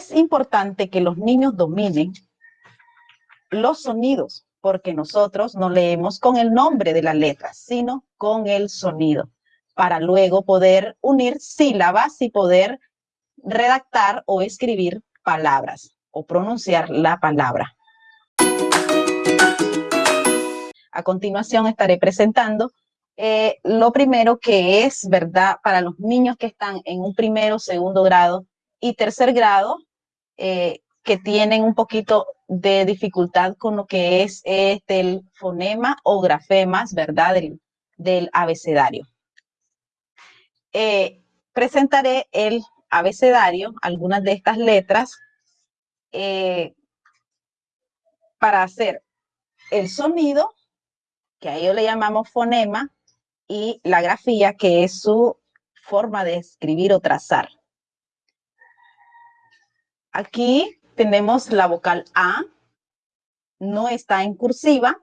Es importante que los niños dominen los sonidos, porque nosotros no leemos con el nombre de la letra, sino con el sonido, para luego poder unir sílabas y poder redactar o escribir palabras o pronunciar la palabra. A continuación estaré presentando eh, lo primero que es, ¿verdad? Para los niños que están en un primero, segundo grado y tercer grado, eh, que tienen un poquito de dificultad con lo que es este, el fonema o grafemas, ¿verdad? Del, abecedario. Eh, presentaré el abecedario, algunas de estas letras, para hacer el sonido, que a ello le llamamos fonema, y la grafía, que es su forma de escribir o trazar. Aquí tenemos la vocal A, no está en cursiva,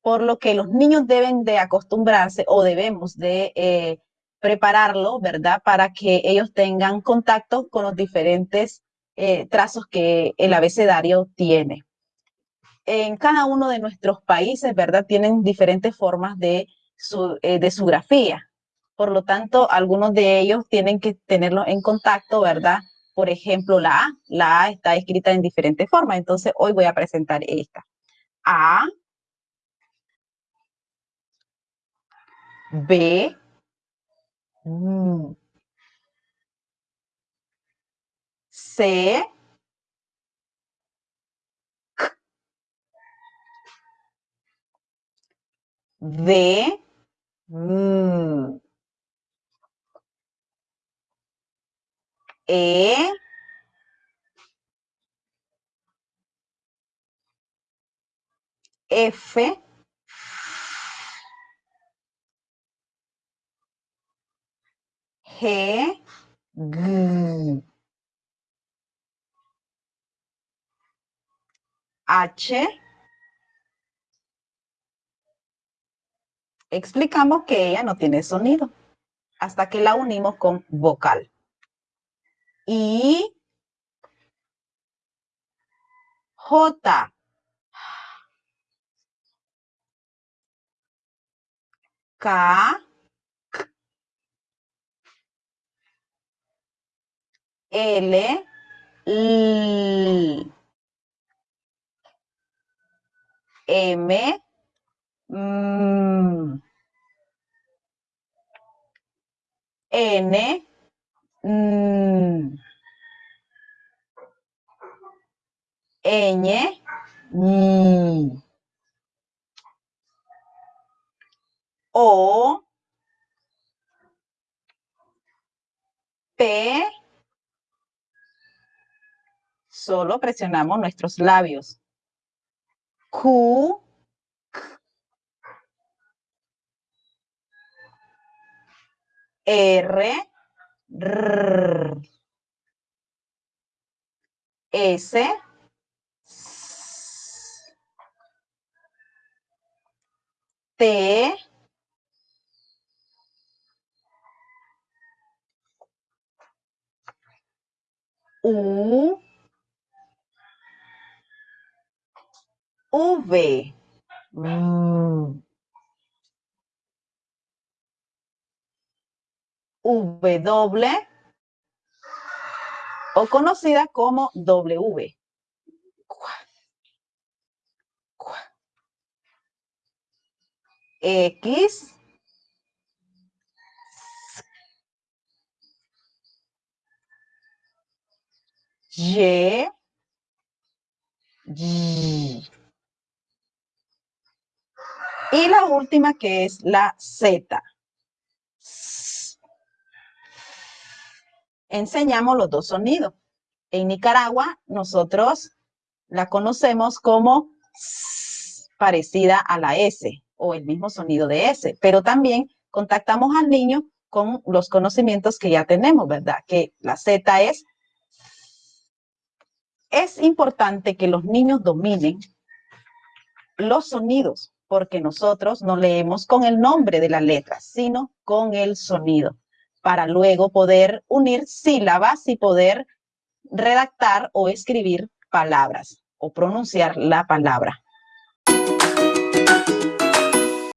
por lo que los niños deben de acostumbrarse o debemos de eh, prepararlo, ¿verdad? Para que ellos tengan contacto con los diferentes eh, trazos que el abecedario tiene. En cada uno de nuestros países, ¿verdad? Tienen diferentes formas de eh, de su grafía. Por lo tanto, algunos de ellos tienen que tenerlo en contacto, ¿verdad? Por ejemplo, la A. La está escrita en diferentes formas. Entonces, hoy voy a presentar esta. A. B. C. D. E. F. G. G. H. explicamos que ella no tiene sonido hasta que la unimos con vocal. Y J. K. L. M. N, mm. Ñ, o, p, solo presionamos nuestros labios. Q, R, S, T, U, V. Mm. W o conocida como W. X Y Y y la última que es la Z. enseñamos los dos sonidos. En Nicaragua, nosotros la conocemos como parecida a la S o el mismo sonido de S, pero también contactamos al niño con los conocimientos que ya tenemos, ¿verdad? Que la Z es... Es importante que los niños dominen los sonidos, porque nosotros no leemos con el nombre de la letra, sino con el sonido para luego poder unir sílabas y poder redactar o escribir palabras o pronunciar la palabra.